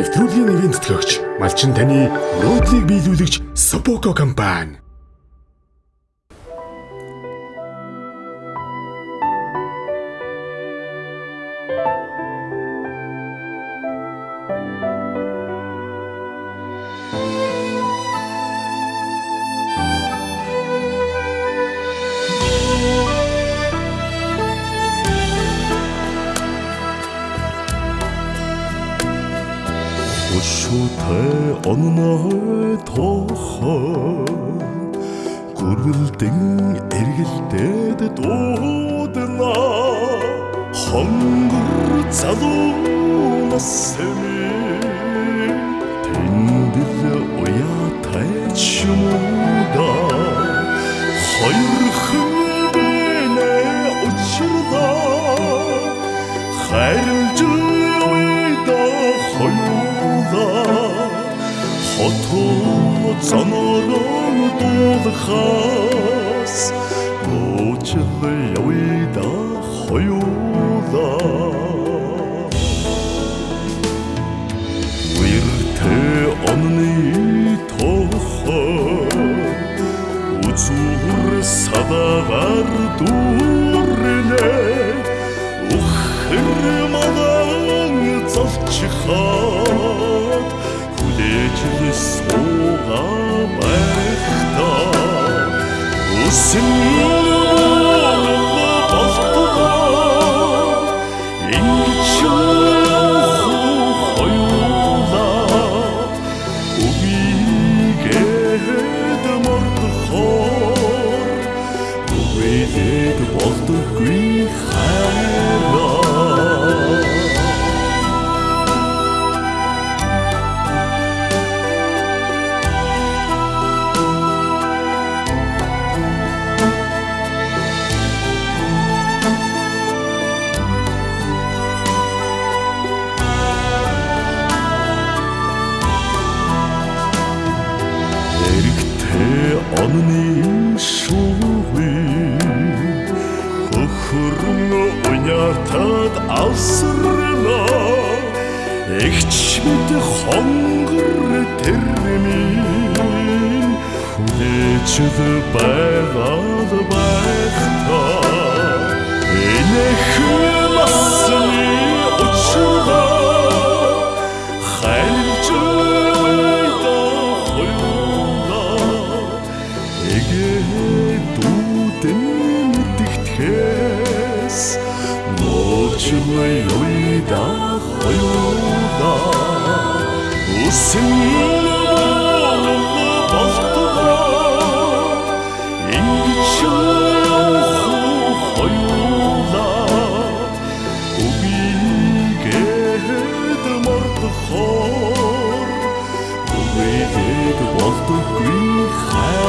Нэвтрүүлгийн нэрийн тэтгэгч Малчин таны нуудлыг биелүүлэгч Sopoko компани. Өшөөтэй онноо тохоо гүрвэлдэн эргэлдээд дуудана. Хонгор залуунаас сэми хотоо занорон дуулахаас нууцл явида хоёулаа. Уиртэ онны тохоо үзүр садагаар дүүрнэ ухэр мадан зовчихад үсэн болтугай ингэж онны шуугүй Хөхөрн униатад авсрана Эгч мэд хонгор тэрмийн Хүлээчд байгаад Нуучлаа юйда хоёулаа. Үсэн мордохоор. Үбигээд болдоггүй хайраа